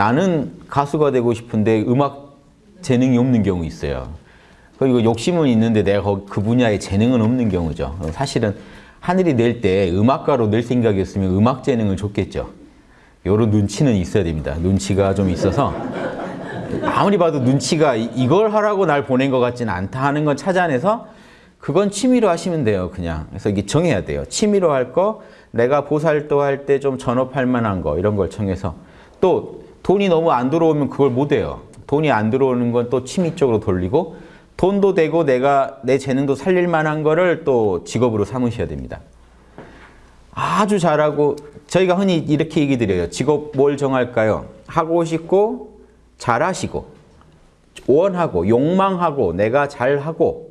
나는 가수가 되고 싶은데 음악 재능이 없는 경우 있어요. 그리고 욕심은 있는데 내가 그 분야에 재능은 없는 경우죠. 사실은 하늘이 낼 때 음악가로 낼 생각이었으면 음악 재능을 줬겠죠. 요런 눈치는 있어야 됩니다. 눈치가 좀 있어서 아무리 봐도 눈치가 이- 이걸 하라고 날 보낸 것 같지는 않다 하는 건 찾아내서 그건 취미로 하시면 돼요. 그냥. 그래서 이게 정해야 돼요. 취미로 할 거, 내가 보살도 할 때 좀 전업할 만한 거 이런 걸 정해서 또 돈이 너무 안 들어오면 그걸 못 해요. 돈이 안 들어오는 건 또 취미 쪽으로 돌리고 돈도 되고 내가 내 재능도 살릴 만한 거를 또 직업으로 삼으셔야 됩니다. 아주 잘하고 저희가 흔히 이렇게 얘기 드려요. 직업 뭘 정할까요? 하고 싶고 잘하시고 원하고 욕망하고 내가 잘하고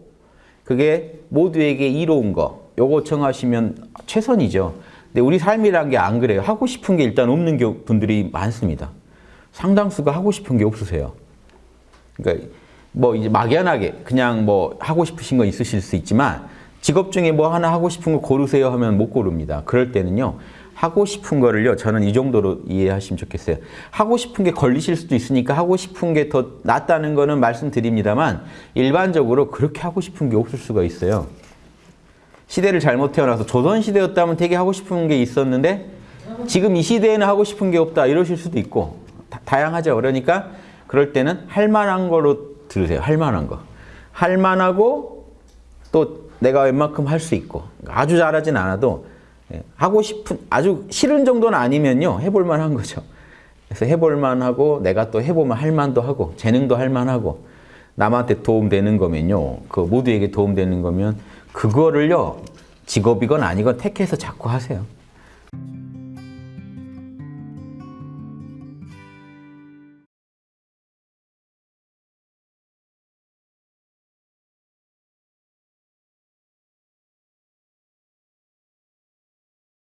그게 모두에게 이로운 거 요거 정하시면 최선이죠. 근데 우리 삶이란 게 안 그래요. 하고 싶은 게 일단 없는 겨- 분들이 많습니다. 상당수가 하고 싶은 게 없으세요. 그러니까 뭐 이제 막연하게 그냥 뭐 하고 싶으신 거 있으실 수 있지만 직업 중에 뭐 하나 하고 싶은 거 고르세요 하면 못 고릅니다. 그럴 때는요. 하고 싶은 거를요. 저는 이 정도로 이해하시면 좋겠어요. 하고 싶은 게 걸리실 수도 있으니까 하고 싶은 게 더 낫다는 거는 말씀드립니다만 일반적으로 그렇게 하고 싶은 게 없을 수가 있어요. 시대를 잘못 태어나서 조선 시대였다면 되게 하고 싶은 게 있었는데 지금 이 시대에는 하고 싶은 게 없다 이러실 수도 있고 다, 다양하죠. 그러니까 그럴 때는 할 만한 거로 들으세요. 할 만한 거. 할 만하고 또 내가 웬만큼 할 수 있고 아주 잘하진 않아도 예, 하고 싶은 아주 싫은 정도는 아니면요 해볼 만한 거죠. 그래서 해볼 만하고 내가 또 해보면 할 만도 하고 재능도 할 만하고 남한테 도움되는 거면요 그 모두에게 도움되는 거면 그거를요 직업이건 아니건 택해서 자꾸 하세요.